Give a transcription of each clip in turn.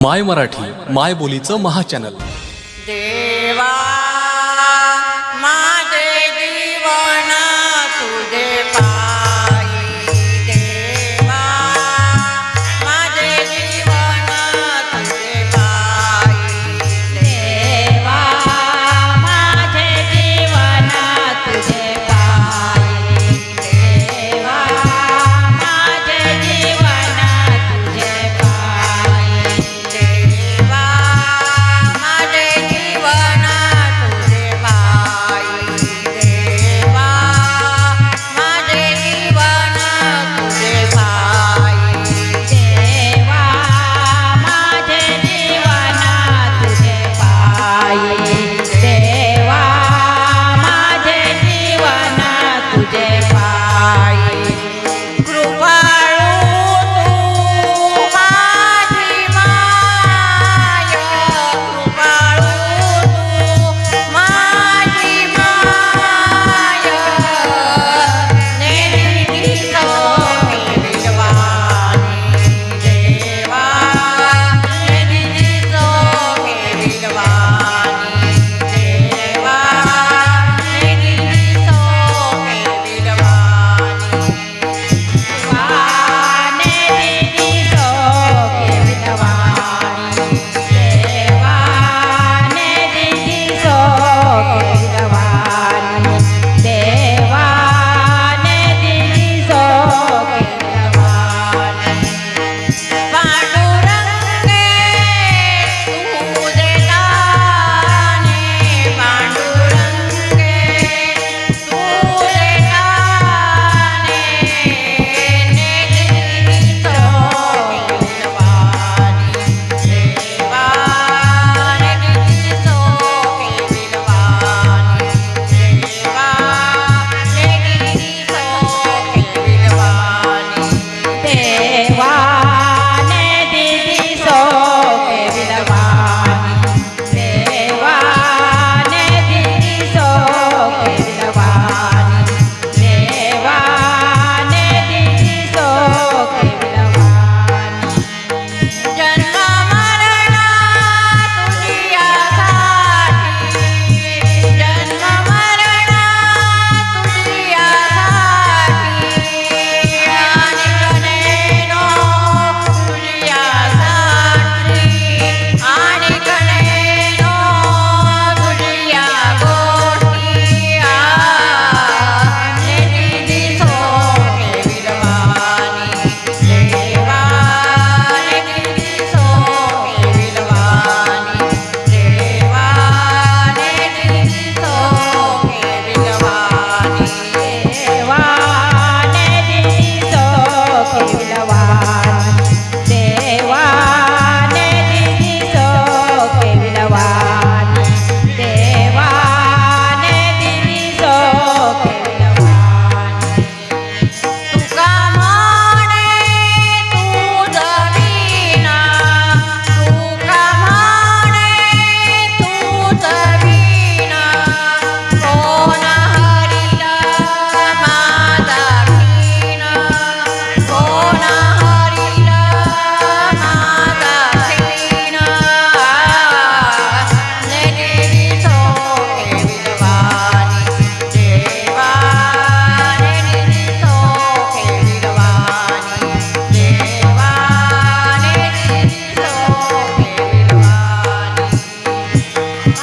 माय मराठी माय बोलीचं महाचॅनल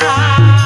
ah.